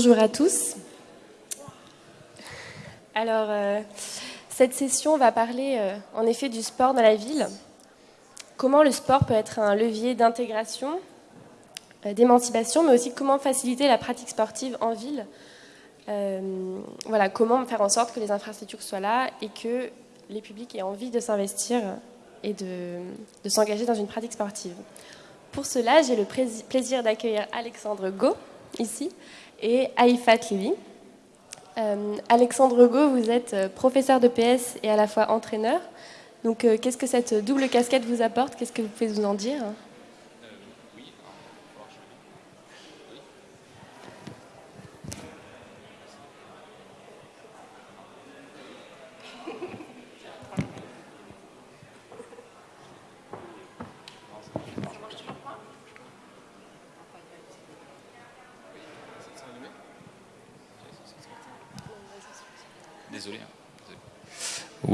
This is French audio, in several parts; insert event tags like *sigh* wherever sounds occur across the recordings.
Bonjour à tous. Alors, euh, cette session va parler euh, en effet du sport dans la ville. Comment le sport peut être un levier d'intégration, euh, d'émancipation, mais aussi comment faciliter la pratique sportive en ville. voilà, comment faire en sorte que les infrastructures soient là et que les publics aient envie de s'investir et de, s'engager dans une pratique sportive. Pour cela, j'ai le plaisir d'accueillir Alexandre Go, ici, et Aïfat Lili. Euh, Alexandre Go, vous êtes euh, professeur de PS et à la fois entraîneur. Donc, euh, qu'est-ce que cette double casquette vous apporte? Qu'est-ce que vous pouvez nous en dire?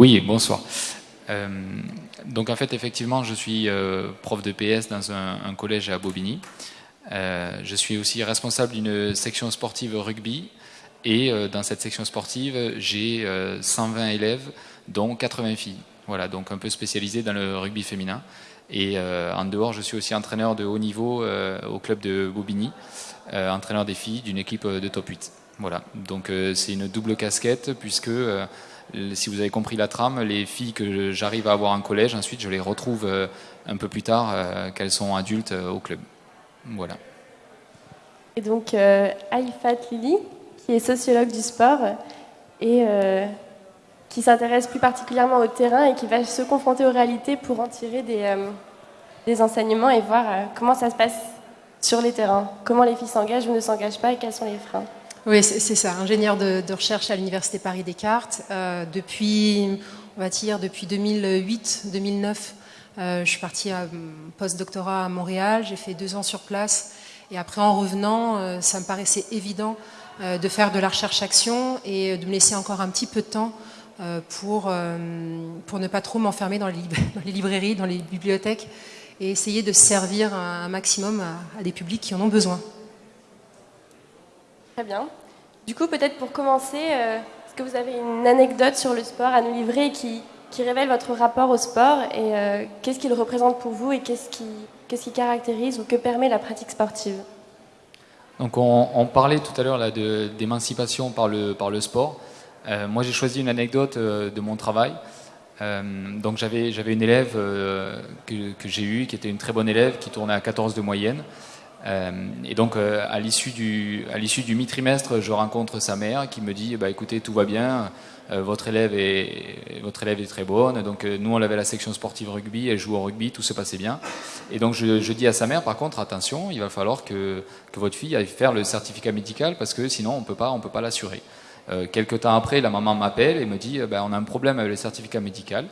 Oui, bonsoir. Euh, donc en fait, effectivement, je suis euh, prof de PS dans un, collège à Bobigny. Euh, je suis aussi responsable d'une section sportive rugby. Et dans cette section sportive, j'ai 120 élèves, dont 80 filles. Voilà, donc un peu spécialisé dans le rugby féminin. Et en dehors, je suis aussi entraîneur de haut niveau au club de Bobigny, entraîneur des filles d'une équipe de top 8. Voilà, donc c'est une double casquette puisque si vous avez compris la trame, les filles que j'arrive à avoir en collège, ensuite je les retrouve euh, un peu plus tard, euh, qu'elles sont adultes euh, au club. Voilà. Et donc, Aïfat Lili, qui est sociologue du sport et qui s'intéresse plus particulièrement au terrain et qui va se confronter aux réalités pour en tirer des, des enseignements et voir comment ça se passe sur les terrains, comment les filles s'engagent ou ne s'engagent pas et quels sont les freins. Oui, c'est ça, ingénieur de, recherche à l'Université Paris-Descartes. Euh, depuis, on va dire, depuis 2008-2009, euh, je suis partie à post-doctorat à Montréal, j'ai fait deux ans sur place. Et après, en revenant, euh, ça me paraissait évident de faire de la recherche-action et de me laisser encore un petit peu de temps pour, ne pas trop m'enfermer dans, *laughs* dans, les librairies, dans les bibliothèques et essayer de servir un, maximum à des publics qui en ont besoin. Très bien. Du coup, peut-être pour commencer, euh, est-ce que vous avez une anecdote sur le sport à nous livrer qui, révèle votre rapport au sport et euh, qu'est-ce qu'il représente pour vous et qu'est-ce qui, qui caractérise ou que permet la pratique sportive? Donc on, parlait tout à l'heure d'émancipation par le, par le sport. Euh, moi j'ai choisi une anecdote de mon travail. donc j'avais, j'avais une élève que, que j'ai eue qui était une très bonne élève qui tournait à 14 de moyenne. Euh, et donc, euh, à l'issue du, du mi-trimestre, je rencontre sa mère qui me dit bah, écoutez, tout va bien, euh, votre, élève est, votre élève est très bonne. Donc, nous, on avait la section sportive rugby, elle joue au rugby, tout se passait bien. Et donc, je, dis à sa mère par contre, attention, il va falloir que, que votre fille aille faire le certificat médical parce que sinon, on ne peut pas, l'assurer. Euh, quelques temps après, la maman m'appelle et me dit bah, on a un problème avec le certificat médical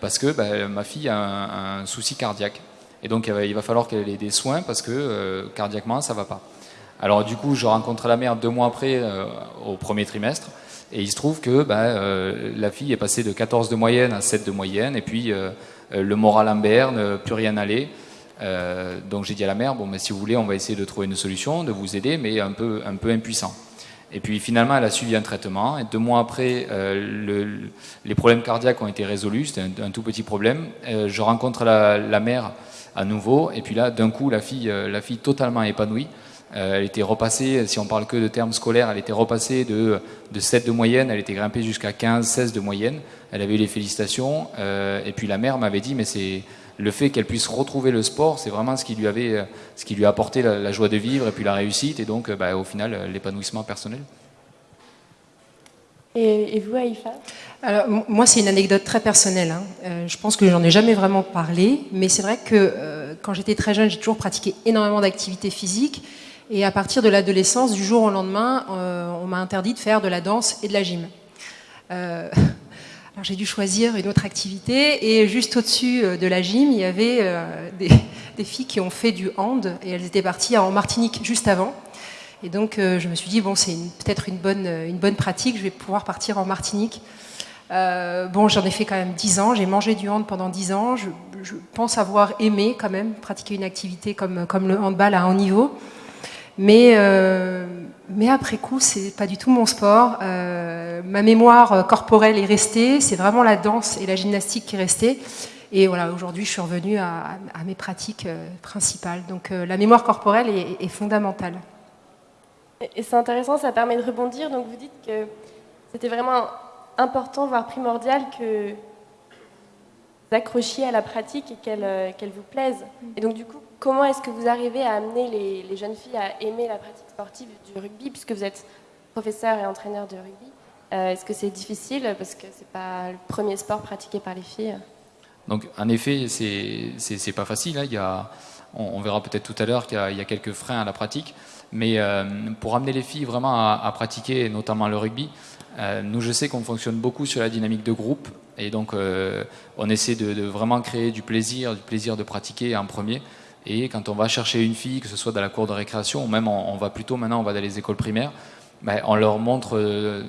parce que bah, ma fille a un souci cardiaque. Et donc il va falloir qu'elle ait des soins parce que euh, cardiaquement ça va pas. Alors du coup je rencontre la mère deux mois après euh, au premier trimestre et il se trouve que bah, euh, la fille est passée de 14 de moyenne à 7 de moyenne et puis le moral en berne, plus rien n'allait. donc j'ai dit à la mère bon mais si vous voulez on va essayer de trouver une solution, de vous aider mais un peu impuissant. Et puis finalement, elle a suivi un traitement. Et deux mois après, le, les problèmes cardiaques ont été résolus. C'était un, tout petit problème. je rencontre la mère à nouveau. Et puis là, d'un coup, la fille, euh, la fille totalement épanouie. Euh, elle était repassée, si on parle que de termes scolaires, elle était repassée de, de 7 de moyenne, elle était grimpée jusqu'à 15, 16 de moyenne. Elle avait eu les félicitations. Euh, et puis la mère m'avait dit, mais c'est le fait qu'elle puisse retrouver le sport, c'est vraiment ce qui lui avait, ce qui lui a apporté la, joie de vivre et puis la réussite et donc, bah, au final, l'épanouissement personnel. Et, vous, Aïfa moi, c'est une anecdote très personnelle. Hein. Euh, je pense que j'en ai jamais vraiment parlé, mais c'est vrai que euh, quand j'étais très jeune, j'ai toujours pratiqué énormément d'activités physiques. Et à partir de l'adolescence, du jour au lendemain, euh, on m'a interdit de faire de la danse et de la gym. *laughs* alors j'ai dû choisir une autre activité, et juste au-dessus de la gym, il y avait *laughs* des filles qui ont fait du hand, et elles étaient parties en Martinique juste avant. Et donc, euh, je me suis dit, bon, c'est peut-être une bonne, une bonne pratique, je vais pouvoir partir en Martinique. Euh, bon, j'en ai fait quand même 10 ans, j'ai mangé du hand pendant 10 ans, je, pense avoir aimé quand même pratiquer une activité comme, comme le handball à haut niveau. Mais, euh, mais après coup, c'est pas du tout mon sport. Euh, ma mémoire corporelle est restée, c'est vraiment la danse et la gymnastique qui est restée. Et voilà, aujourd'hui, je suis revenue à, mes pratiques euh, principales. Donc la mémoire corporelle est, fondamentale. Et c'est intéressant, ça permet de rebondir. Donc vous dites que c'était vraiment important, voire primordial, que vous accrochiez à la pratique et qu'elle vous plaise. Et donc du coup, comment est-ce que vous arrivez à amener les, jeunes filles à aimer la pratique sportive du rugby, puisque vous êtes professeur et entraîneur de rugby euh, Est-ce que c'est difficile parce que c'est pas le premier sport pratiqué par les filles? Donc, en effet, c'est pas facile. Hein. Il y a, on, verra peut-être tout à l'heure qu'il y, a quelques freins à la pratique, mais euh, pour amener les filles vraiment à, pratiquer, notamment le rugby, euh, nous, je sais qu'on fonctionne beaucoup sur la dynamique de groupe, et donc on essaie de, vraiment créer du plaisir, du plaisir de pratiquer en premier. Et quand on va chercher une fille, que ce soit dans la cour de récréation, ou même on, va plutôt maintenant, on va dans les écoles primaires, ben, on, leur montre, euh,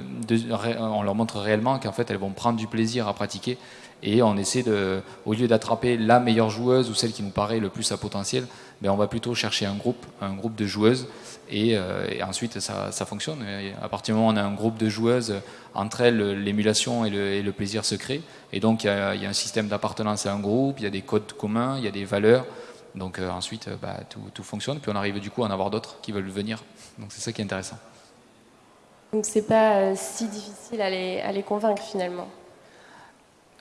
on leur montre réellement qu'en fait elles vont prendre du plaisir à pratiquer. Et on essaie de, au lieu d'attraper la meilleure joueuse ou celle qui nous paraît le plus à potentiel, ben on va plutôt chercher un groupe, un groupe de joueuses. Et, euh, ensuite ça, fonctionne. à partir du moment où on a un groupe de joueuses, entre elles l'émulation et, le, plaisir se créent. Et donc il y a, un système d'appartenance à un groupe, il y a des codes communs, il y a des valeurs. Donc euh, ensuite, euh, bah, tout, fonctionne, puis on arrive du coup à en avoir d'autres qui veulent venir. Donc c'est ça qui est intéressant. Donc c'est pas si difficile à les convaincre finalement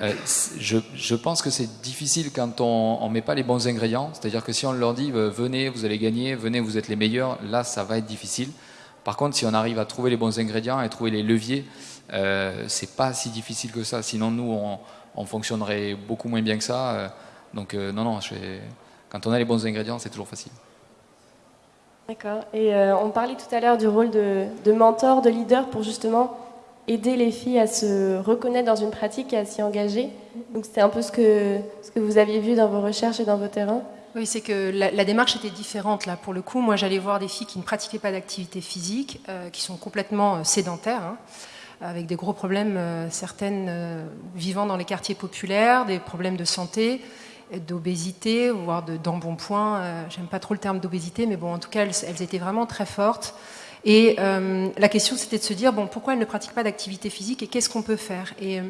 je, je, pense que c'est difficile quand on ne met pas les bons ingrédients. C'est-à-dire que si on leur dit venez, vous allez gagner, venez, vous êtes les meilleurs, là ça va être difficile. Par contre, si on arrive à trouver les bons ingrédients et trouver les leviers, euh, c'est pas si difficile que ça. Sinon, nous, on, on fonctionnerait beaucoup moins bien que ça. Donc, non, non, je, quand on a les bons ingrédients, c'est toujours facile. D'accord. Et euh, on parlait tout à l'heure du rôle de, mentor, de leader pour justement aider les filles à se reconnaître dans une pratique et à s'y engager. Donc c'était un peu ce que, ce que vous aviez vu dans vos recherches et dans vos terrains. Oui, c'est que la, démarche était différente là. Pour le coup, moi j'allais voir des filles qui ne pratiquaient pas d'activité physique, euh, qui sont complètement euh, sédentaires. Hein, avec des gros problèmes, certaines vivant dans les quartiers populaires, des problèmes de santé, d'obésité, voire d'embonpoint. Euh, J'aime pas trop le terme d'obésité, mais bon, en tout cas, elles, étaient vraiment très fortes. Et euh, la question, c'était de se dire, bon, pourquoi elles ne pratiquent pas d'activité physique et qu'est-ce qu'on peut faire? Et euh,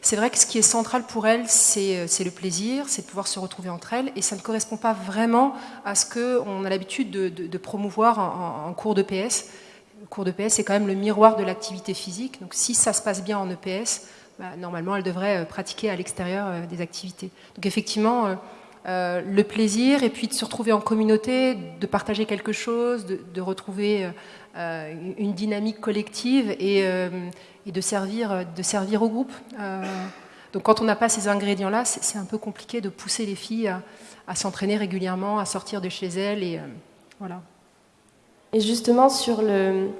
c'est vrai que ce qui est central pour elles, c'est le plaisir, c'est de pouvoir se retrouver entre elles, et ça ne correspond pas vraiment à ce qu'on a l'habitude de, promouvoir en, cours d'EPS. Le cours d'EPS, c'est quand même le miroir de l'activité physique. Donc si ça se passe bien en EPS, bah, normalement, elle devrait euh, pratiquer à l'extérieur euh, des activités. Donc effectivement, euh, le plaisir et puis de se retrouver en communauté, de partager quelque chose, de, retrouver une dynamique collective et, de, servir, de servir au groupe. donc quand on n'a pas ces ingrédients-là, c'est un peu compliqué de pousser les filles à, s'entraîner régulièrement, à sortir de chez elles. Et, voilà. et justement, sur le,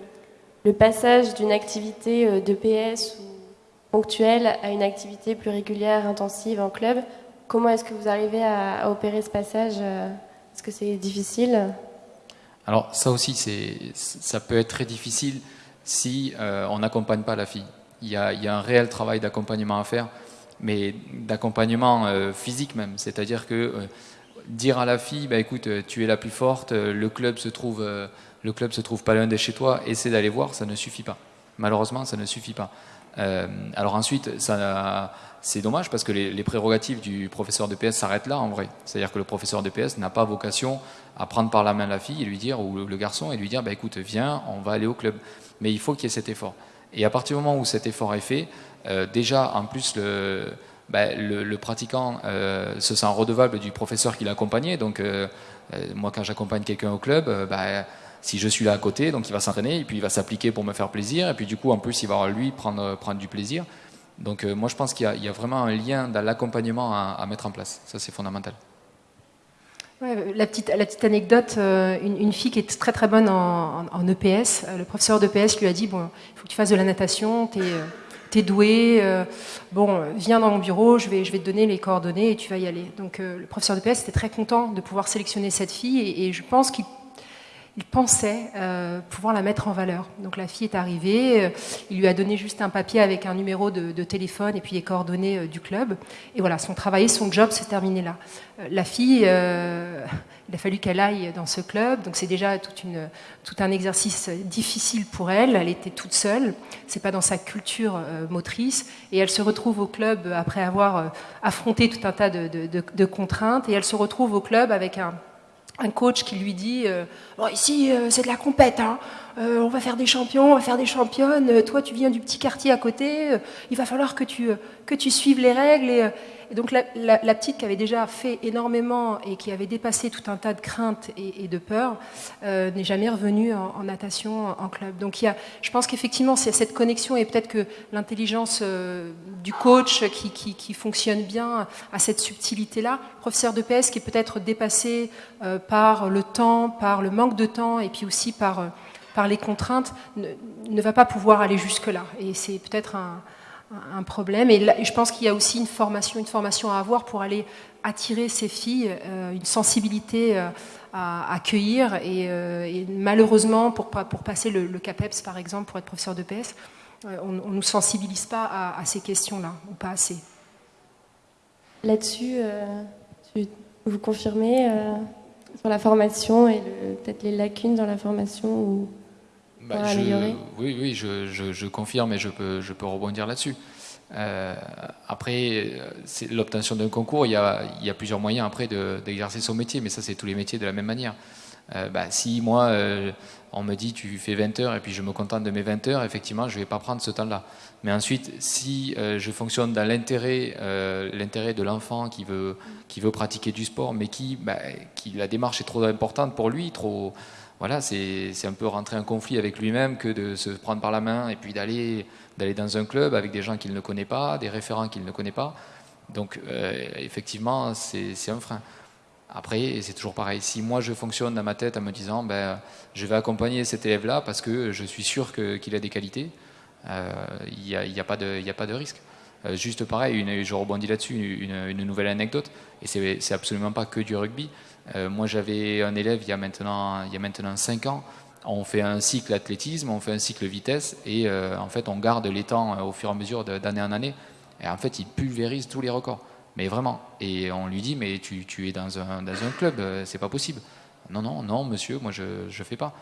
passage d'une activité d'EPS ou ponctuelle à une activité plus régulière, intensive en club. Comment est-ce que vous arrivez à, opérer ce passage? Euh, Est-ce que c'est difficile? Alors ça aussi, ça peut être très difficile si euh, on n'accompagne pas la fille. Il y, a, un réel travail d'accompagnement à faire, mais d'accompagnement euh, physique même. C'est-à-dire que dire à la fille, bah, écoute, tu es la plus forte, le club se trouve, le club se trouve pas loin de chez toi, essaie d'aller voir, ça ne suffit pas. Malheureusement, ça ne suffit pas. Euh, alors ensuite, c'est dommage parce que les, prérogatives du professeur de PS s'arrêtent là en vrai. C'est-à-dire que le professeur de PS n'a pas vocation à prendre par la main la fille et lui dire, ou le, garçon, et lui dire, bah, écoute, viens, on va aller au club. Mais il faut qu'il y ait cet effort. Et à partir du moment où cet effort est fait, euh, déjà, en plus, le, bah, pratiquant euh, se sent redevable du professeur qui l'a accompagné. Donc, moi, quand j'accompagne quelqu'un au club, bah, si je suis là à côté, donc il va s'entraîner, et puis il va s'appliquer pour me faire plaisir, et puis du coup, en plus, il va lui prendre, prendre du plaisir. Donc euh, moi, je pense qu'il y, a vraiment un lien dans l'accompagnement à, mettre en place. Ça, c'est fondamental. la, petite, anecdote, euh, une, fille qui est très très bonne en, EPS, euh, le professeur d'EPS lui a dit, bon, il faut que tu fasses de la natation, tu es, doué, bon, viens dans mon bureau, je vais, je vais te donner les coordonnées et tu vas y aller. Donc le professeur d'EPS était très content de pouvoir sélectionner cette fille, et je pense qu'il il pensait euh, pouvoir la mettre en valeur. Donc la fille est arrivée, euh, il lui a donné juste un papier avec un numéro de, téléphone et puis les coordonnées euh, du club. Et voilà, son travail, son job s'est terminé là. la fille, il a fallu qu'elle aille dans ce club, donc c'est déjà tout un exercice difficile pour elle. Elle était toute seule, c'est pas dans sa culture motrice, et elle se retrouve au club après avoir affronté tout un tas de contraintes, et elle se retrouve au club avec un un coach qui lui dit euh, bon, ici euh, c'est de la compète, hein. Euh, on va faire des champions, on va faire des championnes. Toi tu viens du petit quartier à côté, il va falloir que tu que tu suives les règles et, donc la, petite qui avait déjà fait énormément et qui avait dépassé tout un tas de craintes et, de peurs euh, n'est jamais revenue en, natation en club. Donc y a, je pense qu'effectivement c'est cette connexion et peut-être que l'intelligence euh, du coach qui, qui, fonctionne bien à cette subtilité-là. Professeur de PS qui est peut-être dépassé euh, par le temps, par le manque de temps et puis aussi par, par les contraintes, ne, ne va pas pouvoir aller jusque-là. Et c'est peut-être un problème. Et, je pense qu'il y a aussi une formation, une formation à avoir pour aller attirer ces filles, euh, une sensibilité euh, à accueillir. Euh, et, malheureusement, pour, pour passer le, CAPEPS, par exemple, pour être professeur de PS, on ne nous sensibilise pas à, ces questions-là, ou pas assez. Là-dessus, vous confirmez sur la formation et peut-être les lacunes dans la formation ou bah, oui, oui, je, confirme et je peux, je peux rebondir là-dessus. Euh, après, l'obtention d'un concours, il y, a, il y, a, plusieurs moyens après d'exercer son métier, mais ça, c'est tous les métiers de la même manière. Euh, bah, si moi, euh, on me dit tu fais 20 heures et puis je me contente de mes 20 heures, effectivement, je ne vais pas prendre ce temps-là. Mais ensuite, si je fonctionne dans l'intérêt l'intérêt de l'enfant qui veut, qui veut pratiquer du sport, mais qui, bah, qui la démarche est trop importante pour lui, trop voilà, c'est un peu rentrer en conflit avec lui-même que de se prendre par la main et puis d'aller dans un club avec des gens qu'il ne connaît pas, des référents qu'il ne connaît pas. Donc, euh, effectivement, c'est un frein. Après, c'est toujours pareil. Si moi je fonctionne dans ma tête en me disant, ben, je vais accompagner cet élève-là parce que je suis sûr qu'il a des qualités, euh, il n'y a, a, pas de risque. Euh, juste pareil, je rebondis là-dessus, une, une, nouvelle anecdote, et c'est absolument pas que du rugby. Euh, moi, j'avais un élève il y, a maintenant, il y a maintenant 5 ans. On fait un cycle athlétisme, on fait un cycle vitesse, et euh, en fait, on garde les temps euh, au fur et à mesure d'année en année. Et en fait, il pulvérise tous les records. Mais vraiment. Et on lui dit, mais tu, tu es dans un, dans un club, c'est pas possible. Non, non, non, monsieur, moi, je ne fais pas.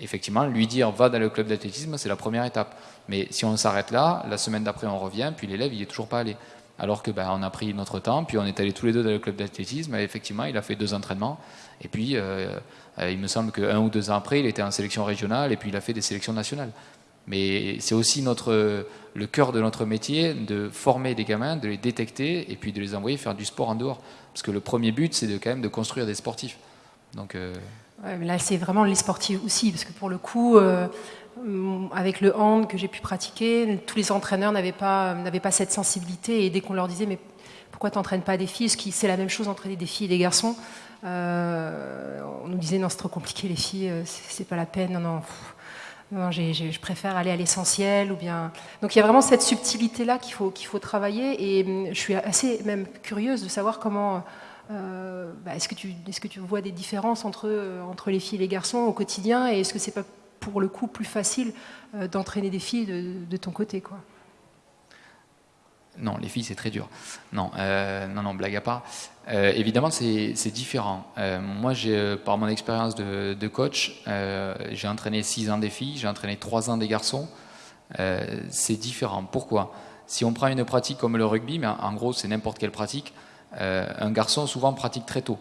effectivement, lui dire va dans le club d'athlétisme, c'est la première étape. Mais si on s'arrête là, la semaine d'après, on revient, puis l'élève, il est toujours pas allé. Alors que ben, on a pris notre temps, puis on est allés tous les deux dans le club d'athlétisme, effectivement, il a fait deux entraînements. Et puis, euh, euh, il me semble qu'un ou deux ans après, il était en sélection régionale, et puis il a fait des sélections nationales. Mais c'est aussi notre, le cœur de notre métier de former des gamins, de les détecter, et puis de les envoyer faire du sport en dehors. Parce que le premier but, c'est quand même de construire des sportifs. Euh, là, c'est vraiment les sportifs aussi, parce que pour le coup, euh, avec le hand que j'ai pu pratiquer, tous les entraîneurs n'avaient pas, pas cette sensibilité. Et dès qu'on leur disait, mais pourquoi tu n'entraînes pas des filles? C'est la même chose entraîner des filles et des garçons. Euh, on nous disait, non, c'est trop compliqué, les filles, c'est pas la peine, non, non. non je préfère aller à l'essentiel ou bien. Donc il y a vraiment cette subtilité là qu'il faut qu'il faut travailler et je suis assez même curieuse de savoir comment bah, est-ce que tu vois des différences entre entre les filles et les garçons au quotidien et est-ce que c'est pas pour le coup plus facile euh, d'entraîner des filles de, ton côté quoi? Non, les filles, c'est très dur. Non, euh, non, non, blague à part. Euh, évidemment, c'est différent. moi, par mon expérience de, coach, j'ai entraîné 6 ans des filles, j'ai entraîné 3 ans des garçons. c'est différent. Pourquoi? Si on prend une pratique comme le rugby, mais en gros, c'est n'importe quelle pratique, un garçon souvent pratique très tôt.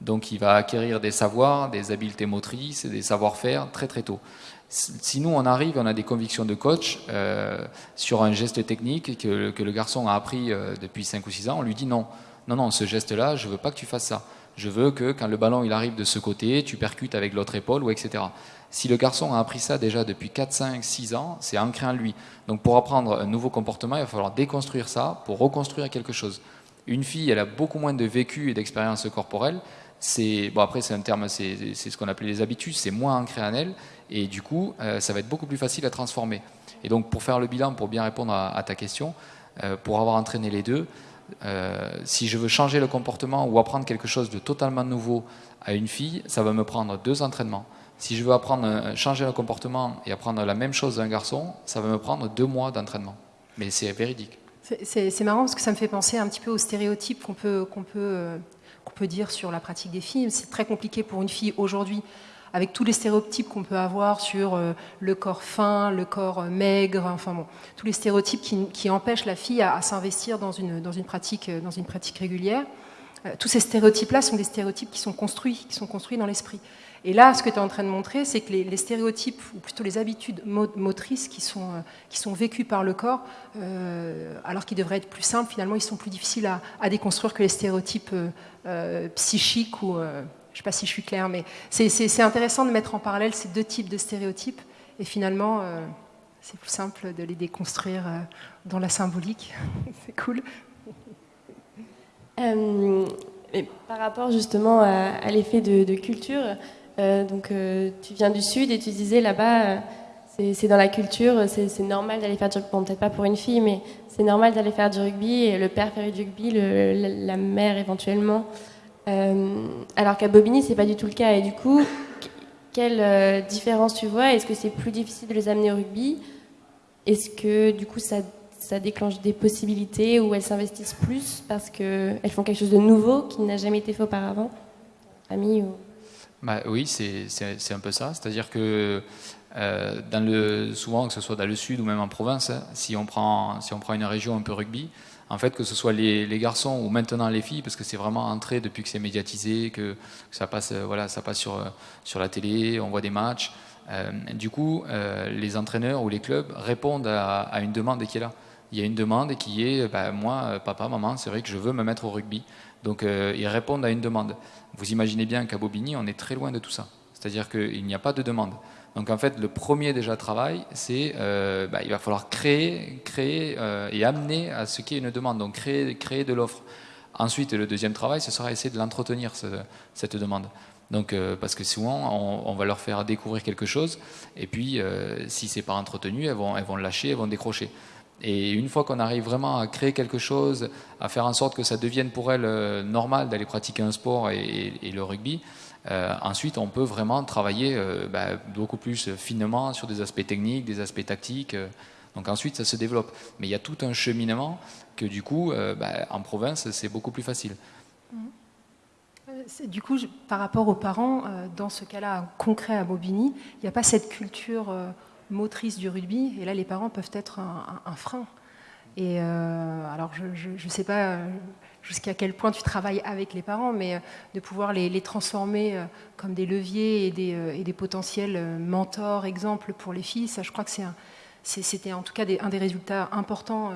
Donc il va acquérir des savoirs, des habiletés motrices, des savoir-faire très très tôt. Si nous on arrive, on a des convictions de coach euh, sur un geste technique que, le garçon a appris euh, depuis 5 ou 6 ans, on lui dit non, non, non, ce geste-là, je veux pas que tu fasses ça. Je veux que quand le ballon il arrive de ce côté, tu percutes avec l'autre épaule ou etc. Si le garçon a appris ça déjà depuis 4, 5, 6 ans, c'est ancré en lui. Donc pour apprendre un nouveau comportement, il va falloir déconstruire ça pour reconstruire quelque chose. Une fille, elle a beaucoup moins de vécu et d'expérience corporelle, c'est bon après c'est un terme, c'est ce qu'on appelle les habitudes, c'est moins ancré en elle, et du coup euh, ça va être beaucoup plus facile à transformer. Et donc pour faire le bilan, pour bien répondre à, ta question, euh, pour avoir entraîné les deux, si je veux changer le comportement ou apprendre quelque chose de totalement nouveau à une fille, ça va me prendre deux entraînements. Si je veux apprendre, changer le comportement et apprendre la même chose d'un garçon, ça va me prendre deux mois d'entraînement. Mais c'est véridique. C'est marrant parce que ça me fait penser un petit peu aux stéréotypes qu'on peut, peut, euh, peut dire sur la pratique des filles. C'est très compliqué pour une fille aujourd'hui, avec tous les stéréotypes qu'on peut avoir sur euh, le corps fin, le corps euh, maigre, enfin bon, tous les stéréotypes qui, qui empêchent la fille à, à s'investir dans une, dans, une pratique, dans une pratique régulière. tous ces stéréotypes-là sont des stéréotypes qui sont construits, qui sont construits dans l'esprit. Et là, ce que tu es en train de montrer, c'est que les, stéréotypes, ou plutôt les habitudes motrices qui sont, euh, qui sont vécues par le corps, euh, alors qu'ils devraient être plus simples, finalement, ils sont plus difficiles à, déconstruire que les stéréotypes euh, psychiques ou... je ne sais pas si je suis claire, mais c'est intéressant de mettre en parallèle ces deux types de stéréotypes. Et finalement, c'est plus simple de les déconstruire dans la symbolique. *laughs* c'est cool. par rapport justement à, l'effet de, culture, donc, euh, tu viens du Sud et tu disais là-bas, euh, c'est dans la culture, c'est normal d'aller faire du rugby. Bon, peut-être pas pour une fille, mais c'est normal d'aller faire du rugby. Et le père fait du rugby, la, mère éventuellement. alors qu'à Bobigny, c'est pas du tout le cas. Et du coup, quelle différence tu vois? Est-ce que c'est plus difficile de les amener au rugby? Est-ce que du coup ça, ça, déclenche des possibilités où elles s'investissent plus parce qu'elles font quelque chose de nouveau qui n'a jamais été fait auparavant? Famille. Bah, oui, c'est un peu ça. C'est-à-dire que euh, souvent, que ce soit dans le sud ou même en province, hein, si, on prend, une région un peu rugby, en fait, que ce soit les, garçons ou maintenant les filles, parce que c'est vraiment entré depuis que c'est médiatisé, que, ça passe, euh, voilà, ça passe sur, sur la télé, on voit des matchs. Euh, du coup, les entraîneurs ou les clubs répondent à, une demande qui est là. Il y a une demande qui est, bah, moi, papa, maman, c'est vrai que je veux me mettre au rugby. Donc ils répondent à une demande. Vous imaginez bien qu'à Bobigny, on est très loin de tout ça. C'est-à-dire qu'il n'y a pas de demande. Donc en fait, le premier déjà travail, c'est euh, bah, il va falloir créer, créer euh, et amener à ce qui est une demande. Donc créer, créer de l'offre. Ensuite, le deuxième travail, ce sera essayer de l'entretenir cette demande. Donc euh, parce que souvent, on, va leur faire découvrir quelque chose, et puis si c'est pas entretenu, elles vont, elles vont lâcher, elles vont décrocher. Et une fois qu'on arrive vraiment à créer quelque chose, à faire en sorte que ça devienne pour elle euh, normal d'aller pratiquer un sport et, le rugby, euh, ensuite on peut vraiment travailler euh, bah, beaucoup plus finement sur des aspects techniques, des aspects tactiques. donc ensuite ça se développe. Mais il y a tout un cheminement que du coup, bah, en province, c'est beaucoup plus facile. Du coup, par rapport aux parents, dans ce cas-là concret à Bobigny, il n'y a pas cette culture motrice du rugby, et là les parents peuvent être un, frein. Et euh, alors je ne sais pas euh, jusqu'à quel point tu travailles avec les parents, mais euh, de pouvoir les, transformer comme des leviers et des, et des, potentiels mentors, exemples pour les filles, ça je crois que c'était en tout cas un des résultats importants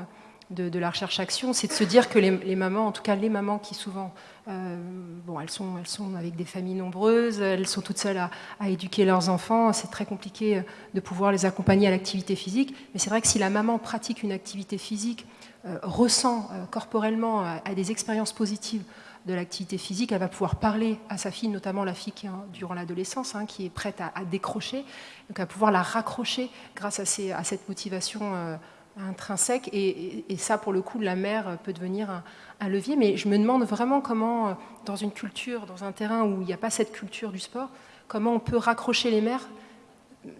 de, la recherche-action, c'est de se dire que les, mamans, en tout cas les mamans qui souvent, euh, bon, elles sont, elles sont avec des familles nombreuses, elles sont toutes seules à, éduquer leurs enfants, c'est très compliqué euh, de pouvoir les accompagner à l'activité physique, mais c'est vrai que si la maman pratique une activité physique, euh, ressent corporellement à, des expériences positives de l'activité physique, elle va pouvoir parler à sa fille, notamment la fille qui, durant l'adolescence, hein, qui est prête à, décrocher, donc va pouvoir la raccrocher grâce à, à cette motivation intrinsèque. Et, ça, pour le coup, la mère peut devenir un, levier. Mais je me demande vraiment comment, dans une culture, dans un terrain où il n'y a pas cette culture du sport, comment on peut raccrocher les mères,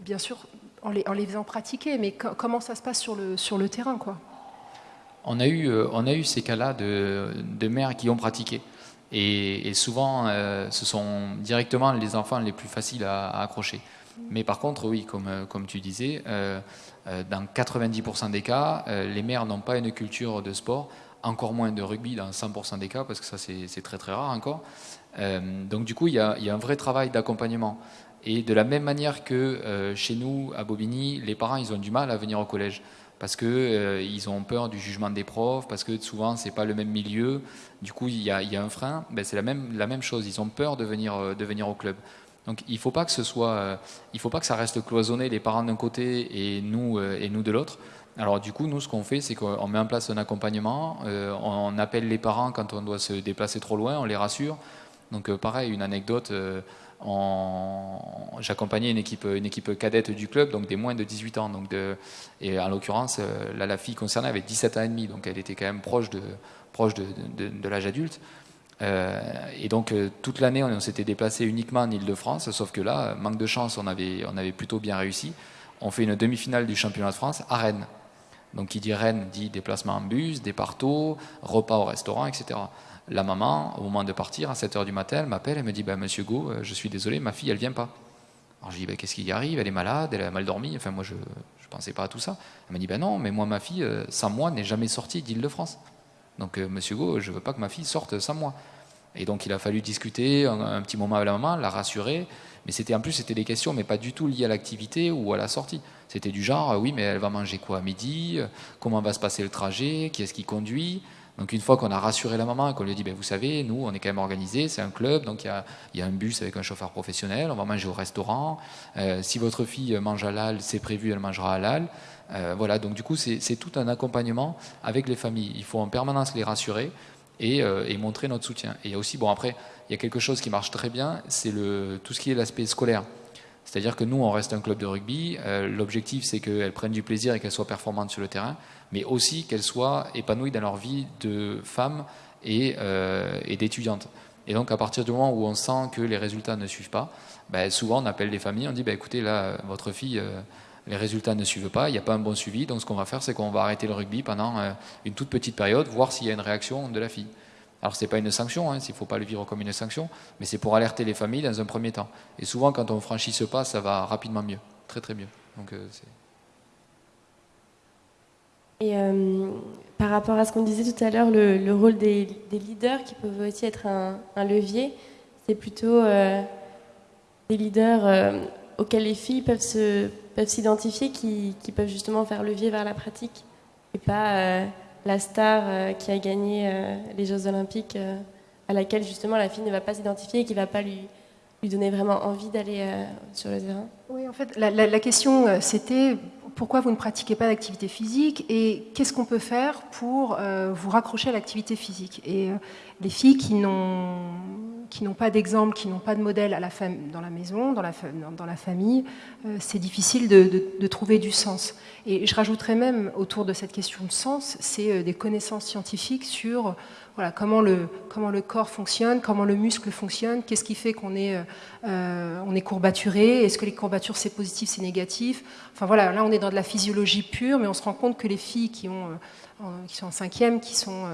bien sûr, en les, en les faisant pratiquer, mais comment ça se passe sur le, terrain, quoi? On a eu, euh, on a eu ces cas-là de, de, mères qui ont pratiqué. Et, souvent, euh, ce sont directement les enfants les plus faciles à, accrocher. Mais par contre, oui, comme, comme tu disais, euh, euh, dans 90% des cas, euh, les mères n'ont pas une culture de sport, encore moins de rugby dans 100% des cas, parce que ça c'est très très rare encore. Euh, donc du coup, il y, a, un vrai travail d'accompagnement. Et de la même manière que chez nous, à Bobigny, les parents, ils ont du mal à venir au collège parce qu'ils ils ont peur du jugement des profs, parce que souvent c'est pas le même milieu. Du coup, il y a, un frein. Ben, c'est la même, la même chose. Ils ont peur de venir, de venir au club. Donc il ne faut pas que euh, faut pas que ça reste cloisonné, les parents d'un côté et nous euh, et nous de l'autre. Alors du coup, nous, ce qu'on fait, c'est qu'on met en place un accompagnement, euh, on appelle les parents quand on doit se déplacer trop loin, on les rassure. Donc pareil, une anecdote, j'accompagnais une équipe, une équipe cadette du club, donc des moins de 18 ans. Donc et en l'occurrence, la fille concernée avait 17 ans et demi, donc elle était quand même proche de, proche de, de, l'âge adulte. Et donc toute l'année, on, s'était déplacé uniquement en Ile-de-France, sauf que là, manque de chance, on avait, plutôt bien réussi. On fait une demi-finale du championnat de France à Rennes. Donc qui dit Rennes dit déplacement en bus, départo, repas au restaurant, etc. La maman, au moment de partir, à 7h du matin, elle m'appelle, et me dit bah, Monsieur Go, euh, je suis désolé, ma fille, elle vient pas. Alors je dis bah, Qu'est-ce qui arrive? Elle est malade, elle a mal dormi. Enfin, moi, je ne pensais pas à tout ça. Elle m'a dit ben Non, mais moi, ma fille, euh, sans moi, n'est jamais sortie d'Île-de-France. Donc, euh, Monsieur Go, je ne veux pas que ma fille sorte sans moi. Et donc, il a fallu discuter un, petit moment avec la maman, la rassurer. Mais c'était en plus, c'était des questions, mais pas du tout liées à l'activité ou à la sortie. C'était du genre, oui, mais elle va manger quoi à midi? Comment va se passer le trajet? Qui est-ce qui conduit? Donc une fois qu'on a rassuré la maman, qu'on lui a dit, ben, vous savez, nous, on est quand même organisé, c'est un club, donc il y a, un bus avec un chauffeur professionnel, on va manger au restaurant. Euh, si votre fille mange halal, c'est prévu, elle mangera halal. Euh, voilà, donc du coup, c'est tout un accompagnement avec les familles. Il faut en permanence les rassurer et, euh, et montrer notre soutien. Et il y a aussi, bon après, il y a quelque chose qui marche très bien, c'est tout ce qui est l'aspect scolaire. C'est-à-dire que nous, on reste un club de rugby. Euh, l'objectif, c'est qu'elles prennent du plaisir et qu'elles soient performantes sur le terrain, mais aussi qu'elles soient épanouies dans leur vie de femmes et, euh, d'étudiantes. Et donc, à partir du moment où on sent que les résultats ne suivent pas, ben, souvent on appelle les familles, on dit ben, écoutez, là, votre fille, euh, les résultats ne suivent pas, il n'y a pas un bon suivi, donc ce qu'on va faire, c'est qu'on va arrêter le rugby pendant une toute petite période, voir s'il y a une réaction de la fille. Alors ce n'est pas une sanction, hein, il ne faut pas le vivre comme une sanction, mais c'est pour alerter les familles dans un premier temps. Et souvent, quand on franchit ce pas, ça va rapidement mieux, très très mieux. Donc, euh, et euh, par rapport à ce qu'on disait tout à l'heure, le, rôle des, leaders qui peuvent aussi être un, levier, c'est plutôt euh, des leaders auxquels les filles peuvent s'identifier, peuvent qui, qui, peuvent justement faire levier vers la pratique, et pas la star euh, qui a gagné euh, les Jeux Olympiques, euh, à laquelle justement la fille ne va pas s'identifier et qui ne va pas lui, lui donner vraiment envie d'aller sur le terrain. Oui, en fait, la, question c'était pourquoi vous ne pratiquez pas d'activité physique et qu'est-ce qu'on peut faire pour vous raccrocher à l'activité physique? Et les filles qui n'ont qui n'ont pas d'exemple, qui n'ont pas de modèle dans la maison, dans la, dans la famille, euh, c'est difficile de, trouver du sens. Et je rajouterais même autour de cette question de sens, c'est euh, des connaissances scientifiques sur voilà, comment, le, comment le corps fonctionne, comment le muscle fonctionne, qu'est-ce qui fait qu'on est, euh, on est courbaturé, est-ce que les courbatures c'est positif, c'est négatif? Enfin voilà, là on est dans de la physiologie pure, mais on se rend compte que les filles qui, ont, qui sont en cinquième, qui sont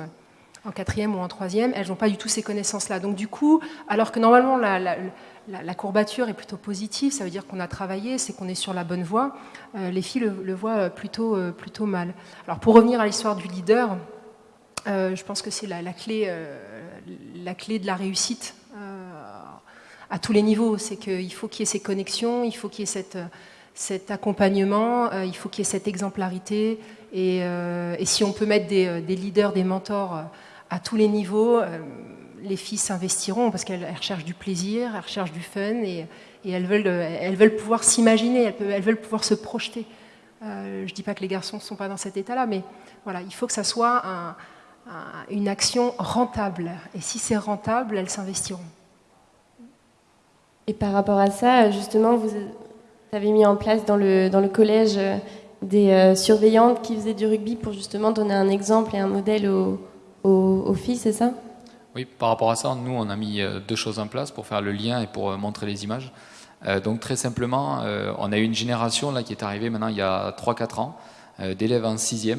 en quatrième ou en troisième, elles n'ont pas du tout ces connaissances-là. Donc du coup, alors que normalement la, courbature est plutôt positive, ça veut dire qu'on a travaillé, c'est qu'on est sur la bonne voie, euh, les filles le, voient plutôt, euh, plutôt mal. Alors pour revenir à l'histoire du leader, euh, je pense que c'est la, clé, la clé de la réussite à tous les niveaux. C'est qu'il faut qu'il y ait ces connexions, il faut qu'il y ait cet accompagnement, il faut qu'il y ait cette exemplarité. Et, si on peut mettre des leaders, des mentors à tous les niveaux, euh, les filles s'investiront parce qu'elles recherchent du plaisir, elles recherchent du fun et, elles, veulent, euh, elles veulent pouvoir s'imaginer, elles, veulent pouvoir se projeter. Euh, je ne dis pas que les garçons ne sont pas dans cet état-là, mais voilà, il faut que ça soit une action rentable. Et si c'est rentable, elles s'investiront. Et par rapport à ça, justement, vous avez mis en place dans le, dans le collège des surveillantes qui faisaient du rugby pour justement donner un exemple et un modèle aux aux, filles, c'est ça? Oui, par rapport à ça, nous, on a mis euh, deux choses en place pour faire le lien et pour euh, montrer les images. Euh, donc très simplement, on a eu une génération là, qui est arrivée maintenant il y a 3-4 ans, d'élèves en 6e,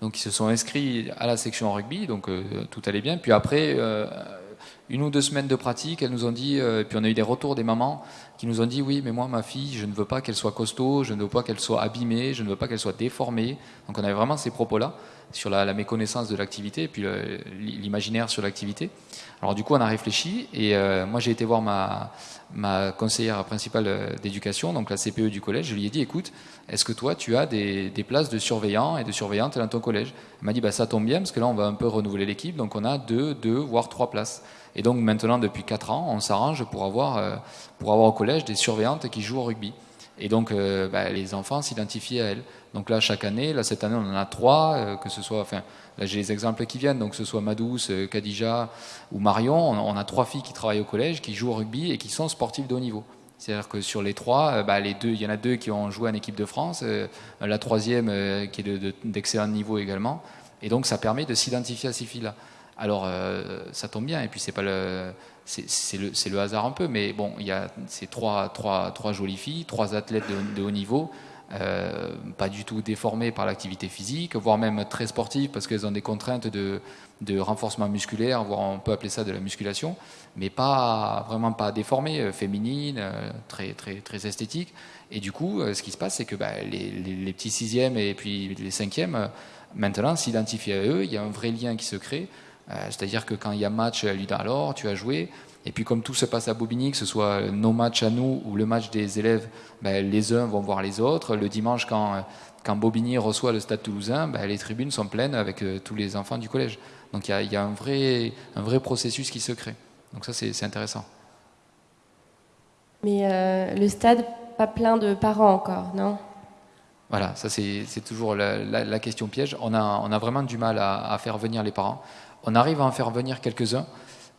donc qui se sont inscrits à la section rugby, donc tout allait bien. Puis après, une ou deux semaines de pratique, elles nous ont dit, puis on a eu des retours des mamans qui nous ont dit oui, mais moi, ma fille, je ne veux pas qu'elle soit costaud, je ne veux pas qu'elle soit abîmée, je ne veux pas qu'elle soit déformée. Donc on avait vraiment ces propos-là sur la, méconnaissance de l'activité et puis l'imaginaire sur l'activité. Alors du coup, on a réfléchi et euh, moi j'ai été voir ma, conseillère principale euh, d'éducation, donc la CPE du collège. Je lui ai dit, écoute, est-ce que toi tu as des, places de surveillants et de surveillantes dans ton collège? Elle m'a dit, bah, ça tombe bien parce que là on va un peu renouveler l'équipe, donc on a deux, deux voire trois places. Et donc maintenant, depuis quatre ans, on s'arrange pour euh, pour avoir au collège des surveillantes qui jouent au rugby. Et donc, bah, les enfants s'identifient à elles. Donc là, chaque année, là, cette année, on en a trois, que ce soit, enfin, là, j'ai les exemples qui viennent, donc que ce soit Madous, Khadija ou Marion, on, a trois filles qui travaillent au collège, qui jouent au rugby et qui sont sportives de haut niveau. C'est-à-dire que sur les trois, bah, les deux, il y en a deux qui ont joué en équipe de France, la troisième qui est d'excellent niveau également. Et donc, ça permet de s'identifier à ces filles-là. Alors, euh, ça tombe bien, et puis c'est pas le, c'est le, le, hasard un peu, mais bon, il y a ces trois, trois, trois jolies filles, trois athlètes de, haut niveau, euh, pas du tout déformées par l'activité physique, voire même très sportives parce qu'elles ont des contraintes de, de, renforcement musculaire, voire on peut appeler ça de la musculation, mais pas vraiment pas déformées, euh, féminines, très, très, très esthétiques. Et du coup, ce qui se passe, c'est que bah, les, les, les, petits sixièmes et puis les cinquièmes, maintenant, s'identifient à eux, il y a un vrai lien qui se crée. Euh, c'est-à-dire que quand il y a match, à lui alors, tu as joué. Et puis comme tout se passe à Bobigny, que ce soit nos matchs à nous ou le match des élèves, ben, les uns vont voir les autres. Le dimanche, quand, quand Bobigny reçoit le stade toulousain, ben, les tribunes sont pleines avec euh, tous les enfants du collège. Donc il y a, un, vrai, un vrai processus qui se crée. Donc ça, c'est intéressant. Mais euh, le stade, pas plein de parents encore, non? Voilà, ça c'est toujours la, question piège. On a, on a vraiment du mal à, à faire venir les parents. On arrive à en faire venir quelques-uns.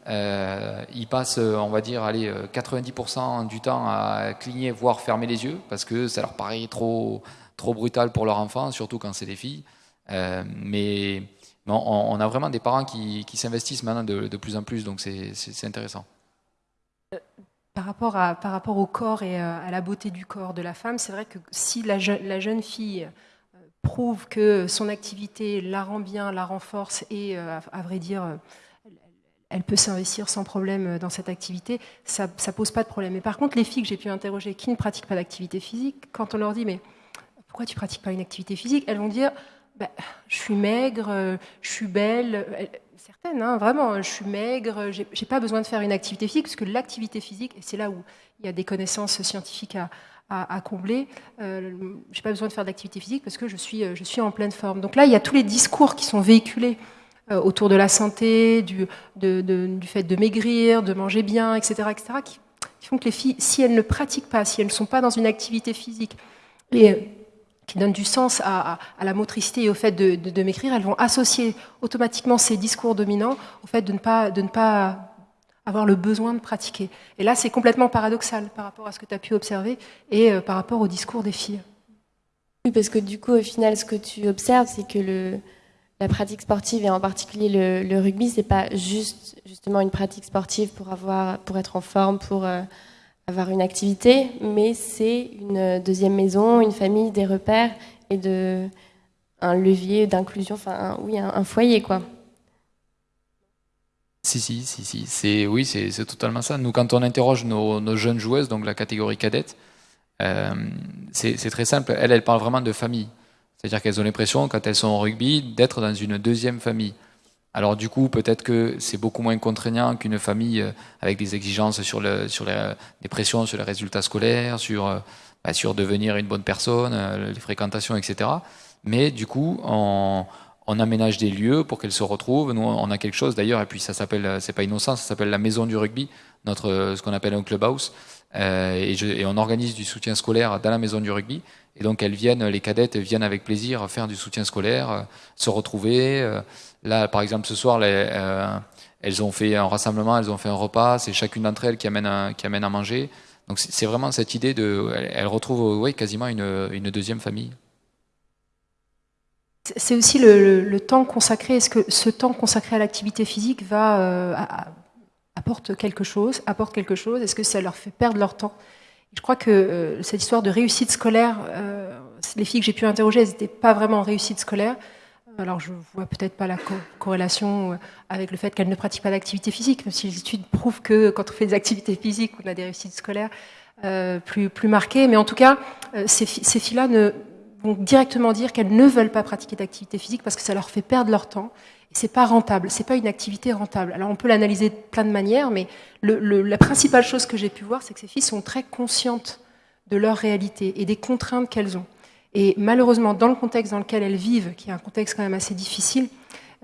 Euh, ils passent, on va dire, allez, 90% du temps à cligner, voire fermer les yeux, parce que ça leur paraît trop, trop brutal pour leur enfant, surtout quand c'est des filles. Euh, mais on, a vraiment des parents qui, s'investissent maintenant de, plus en plus, donc c'est intéressant. Euh, par rapport, à, par rapport au corps et à la beauté du corps de la femme, c'est vrai que si la jeune fille prouve que son activité la rend bien, la renforce et, euh, à, vrai dire, euh, elle peut s'investir sans problème dans cette activité, ça ne pose pas de problème. Mais par contre, les filles que j'ai pu interroger qui ne pratiquent pas d'activité physique, quand on leur dit mais pourquoi tu pratiques pas une activité physique, elles vont dire bah, je suis maigre, euh, je suis belle. Certaines, hein, vraiment, je suis maigre, j'ai pas besoin de faire une activité physique, parce que l'activité physique, et c'est là où il y a des connaissances scientifiques à, à, combler. Euh, je n'ai pas besoin de faire d'activité physique parce que je suis, euh, je suis en pleine forme. Donc là, il y a tous les discours qui sont véhiculés euh, autour de la santé, du, du fait de maigrir, de manger bien, etc., etc., qui, font que les filles, si elles ne pratiquent pas, si elles ne sont pas dans une activité physique, et qui donnent du sens à, à, la motricité et au fait de, de, maigrir, elles vont associer automatiquement ces discours dominants au fait de ne pas, de ne pas avoir le besoin de pratiquer. Et là, c'est complètement paradoxal par rapport à ce que tu as pu observer et euh, par rapport au discours des filles. Oui, parce que du coup, au final, ce que tu observes, c'est que la pratique sportive, et en particulier le, le rugby, c'est pas juste justement une pratique sportive pour, avoir, pour être en forme, pour euh, avoir une activité, mais c'est une deuxième maison, une famille, des repères et de, un levier d'inclusion, enfin, oui, un, un foyer, quoi. Si, si, si, si. C'est, oui, c'est, totalement ça. Nous, quand on interroge nos, jeunes joueuses, donc la catégorie cadette, euh, c'est, très simple. Elles, elles parlent vraiment de famille. C'est-à-dire qu'elles ont l'impression, quand elles sont au rugby, d'être dans une deuxième famille. Alors du coup, peut-être que c'est beaucoup moins contraignant qu'une famille euh, avec des exigences sur, le, sur les, des pressions sur les résultats scolaires, sur, euh, bah, sur devenir une bonne personne, les fréquentations, etc. Mais du coup, on on aménage des lieux pour qu'elles se retrouvent. Nous, on a quelque chose d'ailleurs, et puis ça s'appelle, c'est pas innocent, ça s'appelle la maison du rugby, notre, ce qu'on appelle un clubhouse. Euh, et, on organise du soutien scolaire dans la maison du rugby. Et donc elles viennent, les cadettes viennent avec plaisir faire du soutien scolaire, euh, se retrouver. Euh, là, par exemple, ce soir, elles ont fait un rassemblement, elles ont fait un repas. C'est chacune d'entre elles qui amène, qui amène à manger. Donc c'est vraiment cette idée de, elles retrouvent, oui, quasiment une deuxième famille. C'est aussi le, temps consacré. Est-ce que ce temps consacré à l'activité physique va euh, apporte quelque chose Apporte quelque chose? Est-ce que ça leur fait perdre leur temps? Je crois que euh, cette histoire de réussite scolaire, euh, les filles que j'ai pu interroger, elles n'étaient pas vraiment en réussite scolaire. Alors je vois peut-être pas la corrélation avec le fait qu'elles ne pratiquent pas d'activité physique, même si les études prouvent que quand on fait des activités physiques, on a des réussites scolaires plus, marquées. Mais en tout cas, ces filles-là ne directement dire qu'elles ne veulent pas pratiquer d'activité physique parce que ça leur fait perdre leur temps. C'est pas rentable, c'est pas une activité rentable. Alors on peut l'analyser de plein de manières, mais la principale chose que j'ai pu voir, c'est que ces filles sont très conscientes de leur réalité et des contraintes qu'elles ont. Et malheureusement, dans le contexte dans lequel elles vivent, qui est un contexte quand même assez difficile,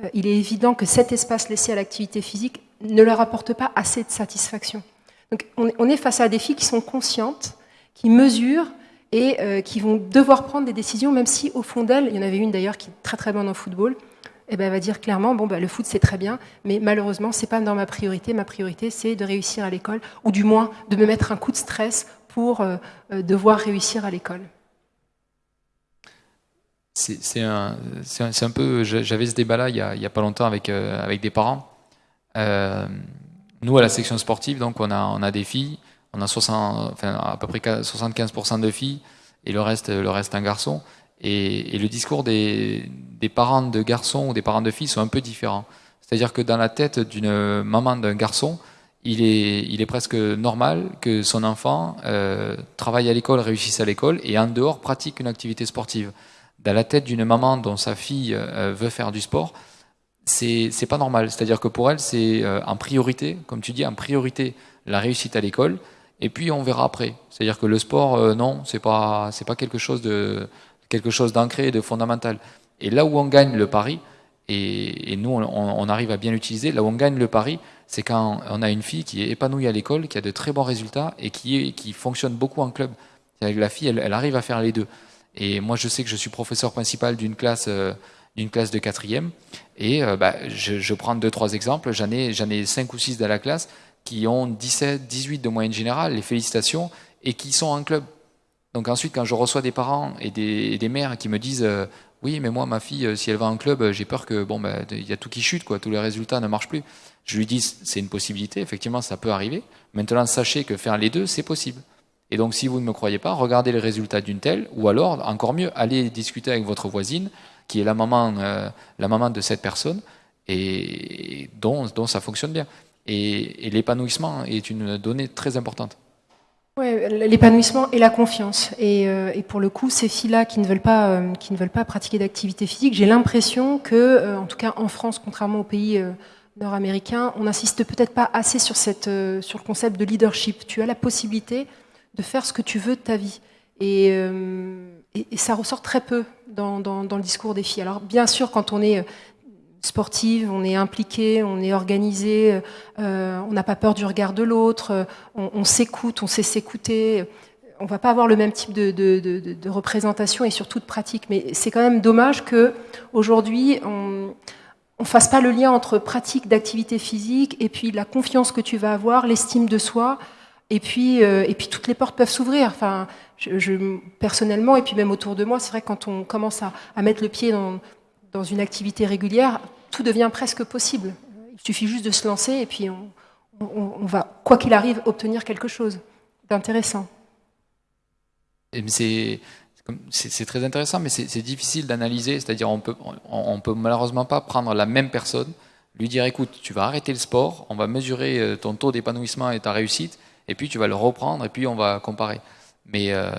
euh, il est évident que cet espace laissé à l'activité physique ne leur apporte pas assez de satisfaction. Donc on est face à des filles qui sont conscientes, qui mesurent et euh, qui vont devoir prendre des décisions, même si au fond d'elle, il y en avait une d'ailleurs qui est très très bonne en football, et eh ben, elle va dire clairement bon, bah, le foot c'est très bien, mais malheureusement c'est pas dans ma priorité. Ma priorité c'est de réussir à l'école, ou du moins de me mettre un coup de stress pour euh, euh, devoir réussir à l'école. C'est un, un, peu. J'avais ce débat-là il, il, y a pas longtemps avec, avec des parents. nous, à la section sportive, donc on a, on a des filles on a 60, enfin, à peu près 75% de filles et le reste, le reste un garçon. Et, le discours des, parents de garçons ou des parents de filles sont un peu différents. C'est-à-dire que dans la tête d'une maman d'un garçon, il est, il est presque normal que son enfant euh, travaille à l'école, réussisse à l'école et en dehors pratique une activité sportive. Dans la tête d'une maman dont sa fille euh, veut faire du sport, c'est pas normal. C'est-à-dire que pour elle, c'est euh, en priorité, comme tu dis, en priorité la réussite à l'école et puis on verra après. C'est-à-dire que le sport, euh, non, c'est pas c'est pas quelque chose de quelque chose d'ancré, de fondamental. Et là où on gagne le pari, et, nous on, arrive à bien l'utiliser, là où on gagne le pari, c'est quand on a une fille qui est épanouie à l'école, qui a de très bons résultats et qui qui fonctionne beaucoup en club. Avec la fille, elle, arrive à faire les deux. Et moi, je sais que je suis professeur principal d'une classe euh, d'une classe de quatrième, et euh, bah, je, je, prends deux trois exemples. J'en ai j'en ai cinq ou six dans la classe qui ont 17, 18 de moyenne générale, les félicitations, et qui sont en club. Donc ensuite, quand je reçois des parents et des, mères qui me disent euh, oui, mais moi, ma fille, euh, si elle va en club, euh, j'ai peur que bon, ben, il y a tout qui chute, quoi, tous les résultats ne marchent plus. Je lui dis c'est une possibilité, effectivement, ça peut arriver. Maintenant, sachez que faire les deux, c'est possible. Et donc, si vous ne me croyez pas, regardez les résultats d'une telle, ou alors, encore mieux, allez discuter avec votre voisine, qui est la maman, la maman de cette personne, et dont, dont ça fonctionne bien. Et, l'épanouissement est une donnée très importante. Ouais, l'épanouissement et la confiance. Et, euh, pour le coup, ces filles-là qui ne veulent pas, euh, qui ne veulent pas pratiquer d'activité physique, j'ai l'impression que, euh, en tout cas en France, contrairement aux pays nord-américains, on n'insiste peut-être pas assez sur cette, sur le concept de leadership. Tu as la possibilité de faire ce que tu veux de ta vie. Et, ça ressort très peu dans, dans, le discours des filles. Alors bien sûr, quand on est sportive, on est impliqué, on est organisé, euh, on n'a pas peur du regard de l'autre, on, s'écoute, on sait s'écouter. On va pas avoir le même type de, représentation et surtout de pratique. Mais c'est quand même dommage que aujourd'hui on ne fasse pas le lien entre pratique d'activité physique et puis la confiance que tu vas avoir, l'estime de soi. Et puis, euh, et puis toutes les portes peuvent s'ouvrir. Enfin, personnellement, et puis même autour de moi, c'est vrai que quand on commence à, à mettre le pied dans, dans une activité régulière, tout devient presque possible. Il suffit juste de se lancer et puis on, va, quoi qu'il arrive, obtenir quelque chose d'intéressant. C'est très intéressant, mais c'est difficile d'analyser. C'est-à-dire, on peut, peut malheureusement pas prendre la même personne, lui dire, écoute, tu vas arrêter le sport, on va mesurer euh, ton taux d'épanouissement et ta réussite, et puis tu vas le reprendre, et puis on va comparer. Mais euh,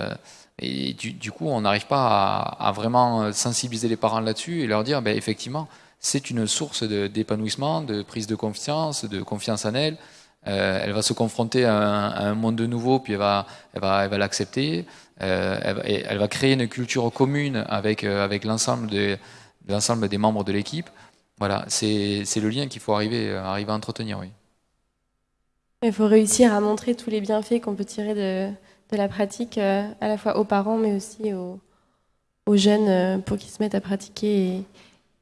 du, coup, on n'arrive pas à, vraiment sensibiliser les parents là-dessus et leur dire, ben, effectivement, c'est une source d'épanouissement, de, prise de confiance, de confiance en elle. Euh, elle va se confronter à un, monde nouveau, puis elle va, elle va, elle va l'accepter. Euh, elle, va créer une culture commune avec, euh, avec l'ensemble de, des membres de l'équipe. Voilà, c'est le lien qu'il faut arriver, arriver à entretenir, oui. Il faut réussir à montrer tous les bienfaits qu'on peut tirer de, de la pratique, à la fois aux parents, mais aussi aux, jeunes euh, pour qu'ils se mettent à pratiquer.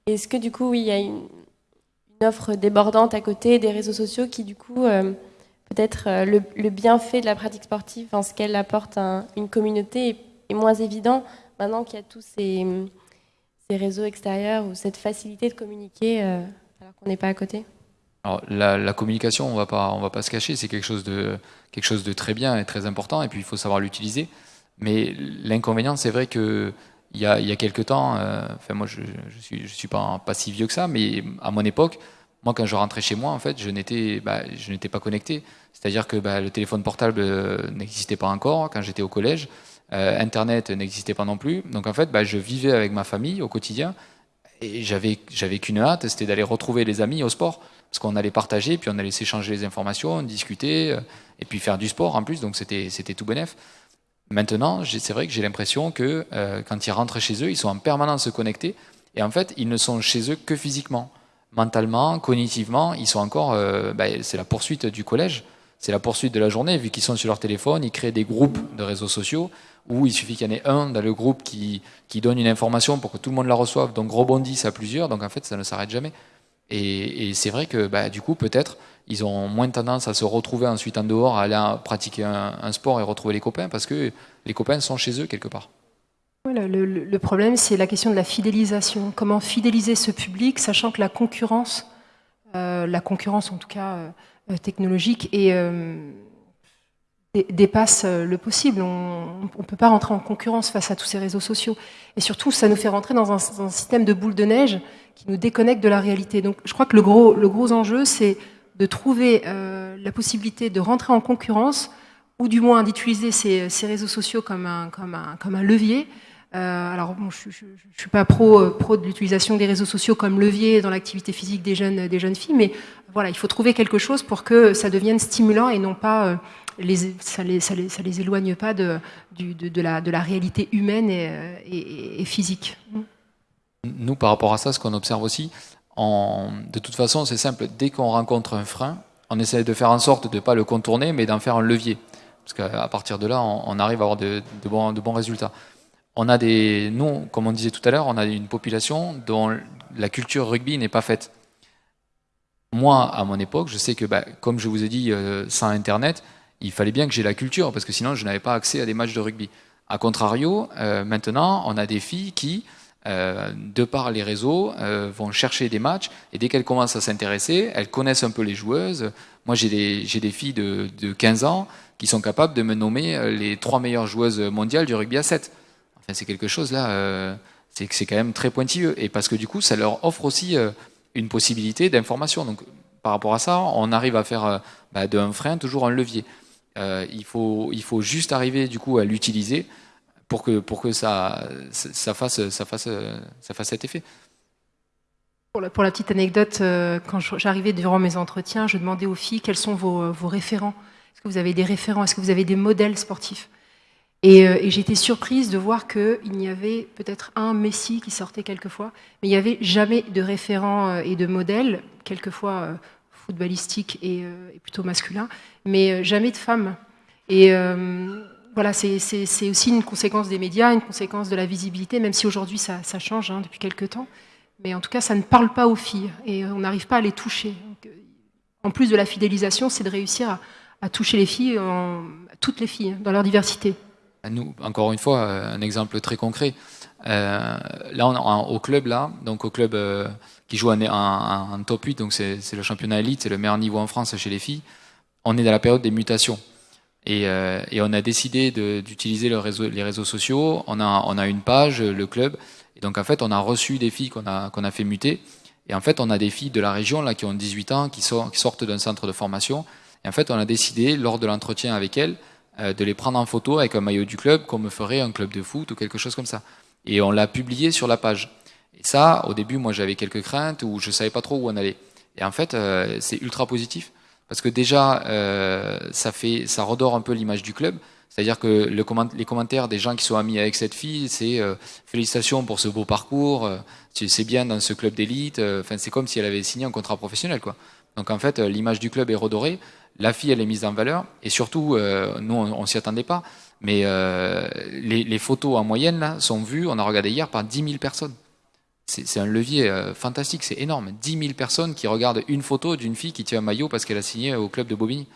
Est-ce que du coup, il y a une, offre débordante à côté des réseaux sociaux qui, du coup, euh, peut-être le, bienfait de la pratique sportive, en ce qu'elle apporte à une communauté, est, moins évident maintenant qu'il y a tous ces, réseaux extérieurs ou cette facilité de communiquer alors qu'on n'est pas à côté? Alors, la, communication, on va pas, on va pas se cacher, c'est quelque quelque chose de très bien et très important, et puis il faut savoir l'utiliser. Mais l'inconvénient, c'est vrai que il y a, il quelques temps, euh, enfin moi je, je suis pas si vieux que ça, mais à mon époque, moi quand je rentrais chez moi, en fait, je n'étais bah, pas connecté. C'est-à-dire que bah, le téléphone portable euh, n'existait pas encore quand j'étais au collège. Euh, Internet n'existait pas non plus. Donc en fait, bah, je vivais avec ma famille au quotidien et j'avais qu'une hâte, c'était d'aller retrouver les amis au sport parce qu'on allait partager, puis on allait s'échanger les informations, discuter, et puis faire du sport en plus, donc c'était tout bénef. Maintenant, c'est vrai que j'ai l'impression que euh, quand ils rentrent chez eux, ils sont en permanence connectés, et en fait, ils ne sont chez eux que physiquement. Mentalement, cognitivement, ils sont encore, euh, bah, c'est la poursuite du collège. c'est la poursuite de la journée, vu qu'ils sont sur leur téléphone, ils créent des groupes de réseaux sociaux où il suffit qu'il y en ait un dans le groupe qui, qui donne une information pour que tout le monde la reçoive, donc rebondissent à plusieurs, donc en fait ça ne s'arrête jamais. Et, c'est vrai que bah, du coup, peut-être, ils ont moins tendance à se retrouver ensuite en dehors, à aller pratiquer un, sport et retrouver les copains, parce que les copains sont chez eux quelque part. le, problème, c'est la question de la fidélisation. Comment fidéliser ce public, sachant que la concurrence, euh, la concurrence en tout cas euh, technologique, euh, dépasse le possible. On ne peut pas rentrer en concurrence face à tous ces réseaux sociaux. Et surtout, ça nous fait rentrer dans un, dans un système de boule de neige qui nous déconnecte de la réalité. Donc je crois que le gros, le gros enjeu, c'est de trouver euh, la possibilité de rentrer en concurrence, ou du moins d'utiliser ces, réseaux sociaux comme un, comme un, comme un levier. Euh, alors je ne suis pas pro, euh, pro de l'utilisation des réseaux sociaux comme levier dans l'activité physique des jeunes, des jeunes filles, mais voilà, il faut trouver quelque chose pour que ça devienne stimulant et non pas les, ça, les, ça, les, ça les éloigne pas de, du, de, la, de la réalité humaine et physique. Nous, par rapport à ça, ce qu'on observe aussi, de toute façon, c'est simple, dès qu'on rencontre un frein, on essaie de faire en sorte de ne pas le contourner, mais d'en faire un levier. Parce qu'à partir de là, on, arrive à avoir de, bons, résultats. On a des, nous, comme on disait tout à l'heure, on a une population dont la culture rugby n'est pas faite. Moi, à mon époque, je sais que, bah, comme je vous ai dit, euh, sans Internet, il fallait bien que j'ai la culture, parce que sinon, je n'avais pas accès à des matchs de rugby. A contrario, euh, maintenant, on a des filles qui, euh, de par les réseaux, euh, vont chercher des matchs et dès qu'elles commencent à s'intéresser, elles connaissent un peu les joueuses. Moi, j'ai des, filles de, de, 15 ans qui sont capables de me nommer euh, les trois meilleures joueuses mondiales du rugby à 7. Enfin, c'est quelque chose là, euh, c'est quand même très pointilleux et parce que du coup, ça leur offre aussi une possibilité d'information. Donc, par rapport à ça, on arrive à faire bah, d'un frein toujours un levier. il, faut, il faut juste arriver du coup à l'utiliser pour que, pour que ça, ça, fasse, ça, fasse, ça fasse cet effet. Pour la, petite anecdote, euh, quand j'arrivais durant mes entretiens, je demandais aux filles quels sont vos, vos référents. Est-ce que vous avez des référents? Est-ce que vous avez des modèles sportifs? Et, euh, j'étais surprise de voir qu'il y avait peut-être un Messi qui sortait quelquefois, mais il n'y avait jamais de référents euh, et de modèles, quelquefois footballistiques et, plutôt masculins, mais jamais de femmes. Et voilà, c'est aussi une conséquence des médias, une conséquence de la visibilité, même si aujourd'hui ça, change hein, depuis quelques temps. Mais en tout cas, ça ne parle pas aux filles et on n'arrive pas à les toucher. Euh, en plus de la fidélisation, c'est de réussir à, toucher les filles, toutes les filles, dans leur diversité. Nous, encore une fois, euh, un exemple très concret. Euh, là, au club, là, donc au club qui joue en, top 8, donc c'est le championnat élite, c'est le meilleur niveau en France chez les filles. On est dans la période des mutations. Et, euh, et, on a décidé d'utiliser le réseau, les réseaux sociaux. On a, on a une page, le club. Et donc en fait, on a reçu des filles qu'on a, qu'on a fait muter. Et en fait, on a des filles de la région là qui ont 18 ans, qui, qui sortent d'un centre de formation. Et en fait, on a décidé, lors de l'entretien avec elles, euh, de les prendre en photo avec un maillot du club, comme ferait un club de foot ou quelque chose comme ça. Et on l'a publié sur la page. Et ça, au début, moi, j'avais quelques craintes ou je savais pas trop où on allait. Et en fait, euh, c'est ultra positif parce que déjà, euh, ça, fait, ça redore un peu l'image du club. C'est-à-dire que le les commentaires des gens qui sont amis avec cette fille, c'est euh, félicitations pour ce beau parcours, euh, c'est bien dans ce club d'élite. C'est comme si elle avait signé un contrat professionnel, quoi. Donc en fait, l'image du club est redorée, la fille elle est mise en valeur, et surtout, nous on, on s'y attendait pas, mais les, les, photos en moyenne là sont vues, on a regardé hier par 10 000 personnes c'est un levier euh, fantastique, c'est énorme. 10 000 personnes qui regardent une photo d'une fille qui tient un maillot parce qu'elle a signé au club de Bobigny.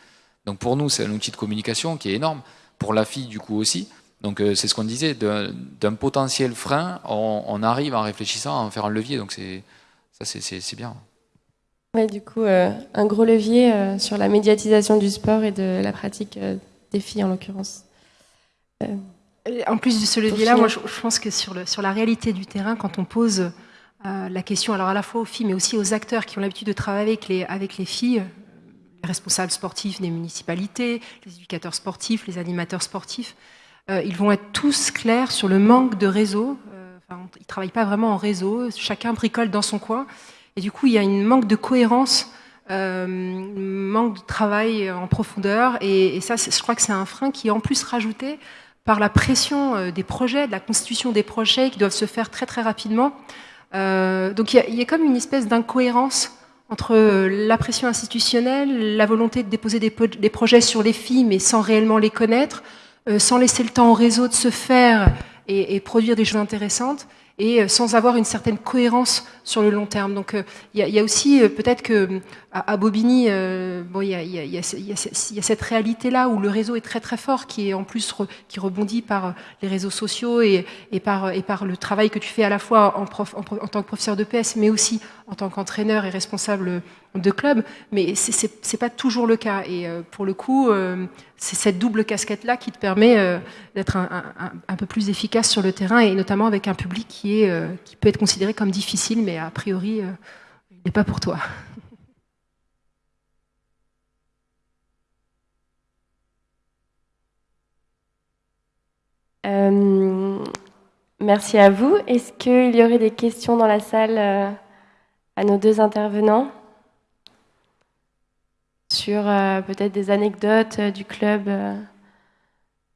Donc pour nous, c'est un outil de communication qui est énorme. Pour la fille, du coup, aussi. Donc euh, c'est ce qu'on disait, d'un potentiel frein, on, arrive en réfléchissant à en faire un levier. Donc ça, c'est bien. Du coup, euh, un gros levier sur la médiatisation du sport et de la pratique des filles, en l'occurrence. En plus de ce levier-là, moi, je, pense que sur, le, sur la réalité du terrain, quand on pose euh, la question, alors à la fois aux filles, mais aussi aux acteurs qui ont l'habitude de travailler avec les, avec les filles, les responsables sportifs des municipalités, les éducateurs sportifs, les animateurs sportifs, euh, ils vont être tous clairs sur le manque de réseau. Euh, enfin, ils ne travaillent pas vraiment en réseau, chacun bricole dans son coin. Et du coup, il y a une manque de cohérence, euh, manque de travail en profondeur. Et, et ça, je crois que c'est un frein qui est en plus rajouté par la pression euh, des projets, de la constitution des projets qui doivent se faire très très rapidement. Euh, donc il y, a comme une espèce d'incohérence entre la pression institutionnelle, la volonté de déposer des, projets sur les filles, mais sans réellement les connaître, sans laisser le temps au réseau de se faire et produire des choses intéressantes, et euh, sans avoir une certaine cohérence sur le long terme. Donc il y, y, a aussi euh, peut-être que à, Bobigny, euh, bon, il y a, y, y a, cette réalité-là où le réseau est très très fort, qui est en plus re, qui rebondit par les réseaux sociaux et, et, par, et par le travail que tu fais à la fois en, prof, en, en tant que professeur de PS, mais aussi en tant qu'entraîneur et responsable de club. Mais c'est pas toujours le cas. Et euh, pour le coup, euh, c'est cette double casquette-là qui te permet euh, d'être un, peu plus efficace sur le terrain et notamment avec un public qui, peut être considéré comme difficile, mais a priori, il n'est pas pour toi. *laughs* Merci à vous. Est-ce qu'il y aurait des questions dans la salle à nos deux intervenants? Sur euh, peut-être des anecdotes du club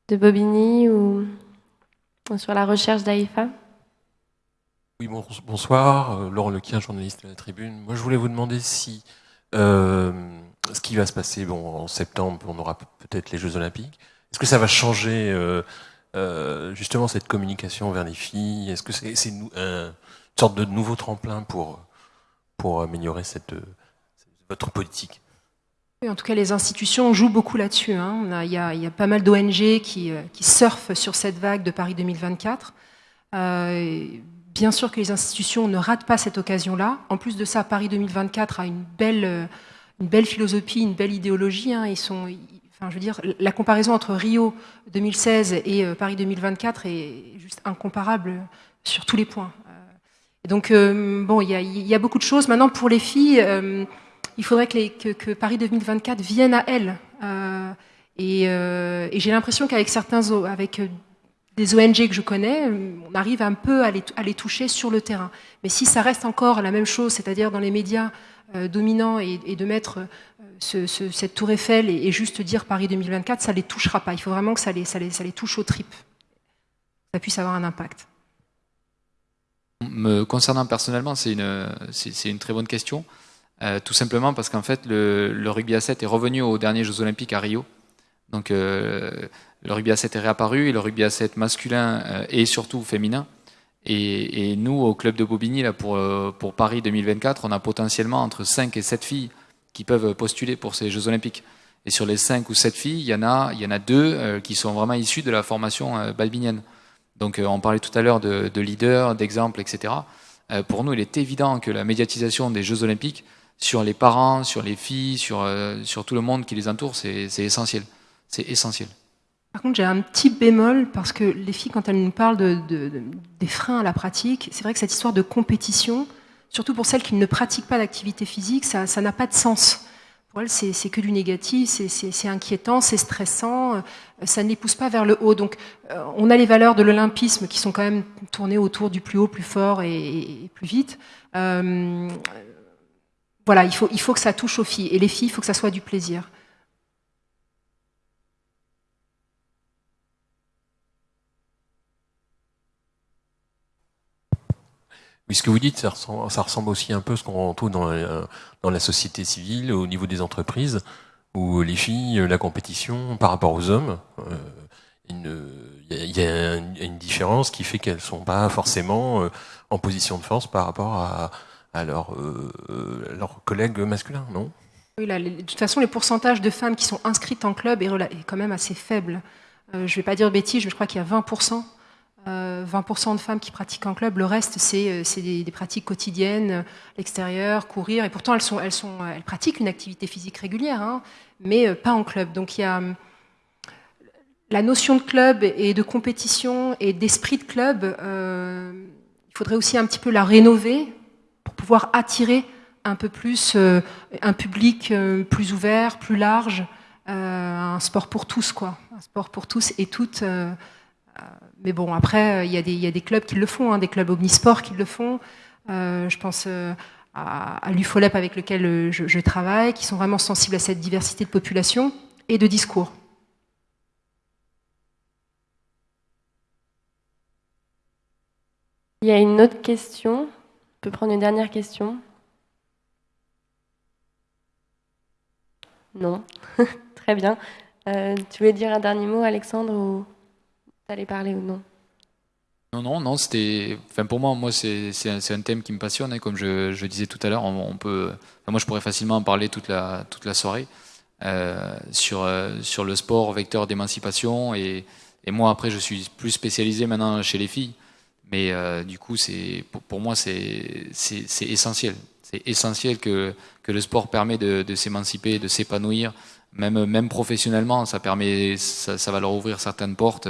de Bobigny ou, sur la recherche d'AIFA Oui, bon, bonsoir. Laurent Lequien, journaliste à la Tribune. Moi, je voulais vous demander si euh, ce qui va se passer en septembre, on aura peut-être les Jeux Olympiques. Est-ce que ça va changer euh, euh, justement cette communication vers les filles? Est-ce que c'est est une, sorte de nouveau tremplin pour, améliorer votre politique? En tout cas, les institutions jouent beaucoup là-dessus. Hein. Il, y a, pas mal d'ONG qui, qui, surfent sur cette vague de Paris 2024. Euh, bien sûr que les institutions ne ratent pas cette occasion-là. En plus de ça, Paris 2024 a une belle, philosophie, une belle idéologie. Hein. Je veux dire, la comparaison entre Rio 2016 et euh, Paris 2024 est juste incomparable sur tous les points. Donc, euh, bon, il y, a, beaucoup de choses. Maintenant, pour les filles, euh, il faudrait que, Paris 2024 vienne à elles. Euh, et, et j'ai l'impression qu'avec certains, avec des ONG que je connais, on arrive un peu à les, toucher sur le terrain. Mais si ça reste encore la même chose, c'est-à-dire dans les médias euh, dominants et, de mettre euh, ce, ce, cette tour Eiffel et, juste dire Paris 2024, ça les touchera pas. Il faut vraiment que ça les, touche aux tripes. Ça puisse avoir un impact. Me concernant personnellement, c'est une très bonne question. Euh, tout simplement parce qu'en fait, le, rugby à 7 est revenu aux derniers Jeux Olympiques à Rio. Donc, euh, le rugby à 7 est réapparu et le rugby à 7 masculin euh, et surtout féminin. Et, nous, au club de Bobigny, là, pour, euh, pour Paris 2024, on a potentiellement entre 5 et 7 filles qui peuvent postuler pour ces Jeux Olympiques. Et sur les 5 ou 7 filles, il y en a, il y en a deux qui sont vraiment issues de la formation balbinienne. Donc on parlait tout à l'heure de, de leaders, d'exemples, etc. Pour nous, il est évident que la médiatisation des Jeux Olympiques sur les parents, sur les filles, sur, euh, sur tout le monde qui les entoure, c'est essentiel. C'est essentiel. Par contre, j'ai un petit bémol parce que les filles, quand elles nous parlent de, de, de, des freins à la pratique, c'est vrai que cette histoire de compétition, surtout pour celles qui ne pratiquent pas d'activité physique, ça n'a pas de sens. Pour elles, c'est que du négatif, c'est inquiétant, c'est stressant, ça ne les pousse pas vers le haut. Donc, euh, on a les valeurs de l'olympisme qui sont quand même tournées autour du plus haut, plus fort et, plus vite. Euh, voilà, il faut, il faut que ça touche aux filles. Et les filles, il faut que ça soit du plaisir. Oui, ce que vous dites, ça ressemble, aussi un peu à ce qu'on retrouve dans la, dans la société civile, au niveau des entreprises, où les filles, la compétition par rapport aux hommes, il euh, y, a une, différence qui fait qu'elles ne sont pas forcément euh, en position de force par rapport à, à leurs euh, collègues masculins, non? De toute façon, les pourcentages de femmes qui sont inscrites en club est, quand même assez faible. Euh, je ne vais pas dire bêtise, je crois qu'il y a 20%. Euh, 20% de femmes qui pratiquent en club, le reste c'est euh, des, pratiques quotidiennes, l'extérieur, courir, et pourtant elles, pratiquent une activité physique régulière, hein, mais euh, pas en club. Donc il y a la notion de club et de compétition et d'esprit de club, euh, il faudrait aussi un petit peu la rénover attirer un peu plus euh, un public euh, plus ouvert, plus large, euh, un sport pour tous, quoi. Un sport pour tous et toutes. mais bon, après, il y, a des clubs qui le font, hein, des clubs omnisports qui le font. je pense à, à l'UFOLEP avec lequel je, je travaille, qui sont vraiment sensibles à cette diversité de population et de discours. Il y a une autre question? Peut prendre une dernière question. Non. *laughs* Très bien. Euh, tu voulais dire un dernier mot, Alexandre, ou t'allais parler ou non Non, non, non, c'était. Enfin, pour moi, moi c'est un, thème qui me passionne, hein, comme je, disais tout à l'heure. On, peut. Moi, je pourrais facilement en parler toute la, toute la soirée euh, sur, euh, sur le sport, vecteur d'émancipation. Et, et, moi, après, je suis plus spécialisé maintenant chez les filles. Mais euh, du coup, pour, pour, moi, c'est essentiel. C'est essentiel que, que le sport permet de, s'émanciper, de s'épanouir, même, même professionnellement. Ça, permet, ça, va leur ouvrir certaines portes.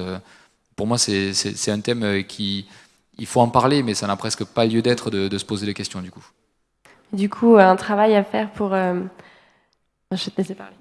Pour moi, c'est un thème qui. Il faut en parler, mais ça n'a presque pas lieu d'être de, se poser des questions, du coup. Du coup, un travail à faire pour. Euh... Je te laisse parler.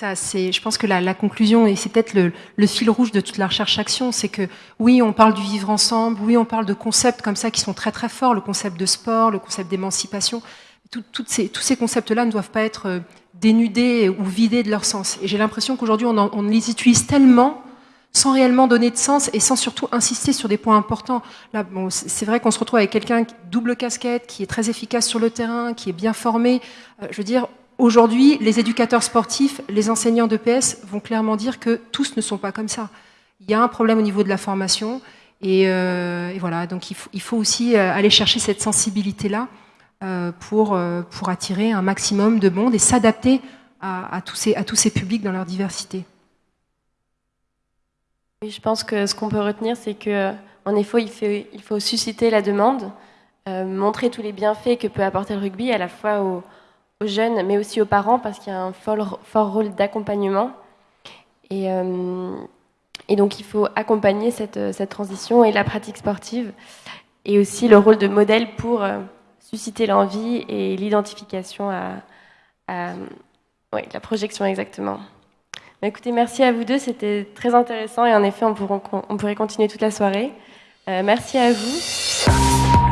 Ça, c'est, je pense que la, la conclusion, et c'est peut-être le, le, fil rouge de toute la recherche-action, c'est que oui, on parle du vivre ensemble, oui, on parle de concepts comme ça qui sont très très forts, le concept de sport, le concept d'émancipation. Tout, ces, tous ces concepts-là ne doivent pas être euh, dénudés ou vidés de leur sens. Et j'ai l'impression qu'aujourd'hui, on, on, les utilise tellement sans réellement donner de sens et sans surtout insister sur des points importants. Là, bon, c'est vrai qu'on se retrouve avec quelqu'un double casquette, qui est très efficace sur le terrain, qui est bien formé. Euh, je veux dire, Aujourd'hui, les éducateurs sportifs, les enseignants d'EPS vont clairement dire que tous ne sont pas comme ça. Il y a un problème au niveau de la formation. Et, euh, voilà, donc il faut, aussi euh, aller chercher cette sensibilité-là euh, pour, attirer un maximum de monde et s'adapter à, tous ces, publics dans leur diversité. Oui, je pense que ce qu'on peut retenir, c'est qu'en effet, il faut, il faut susciter la demande, montrer tous les bienfaits que peut apporter le rugby à la fois aux jeunes, mais aussi aux parents, parce qu'il y a un fort, rôle d'accompagnement. Et, euh, et, donc, il faut accompagner cette, cette, transition et la pratique sportive, et aussi le rôle de modèle pour euh, susciter l'envie et l'identification à, la projection exactement. Mais écoutez, merci à vous deux, c'était très intéressant, et en effet, on, pourrait continuer toute la soirée. Euh, merci à vous.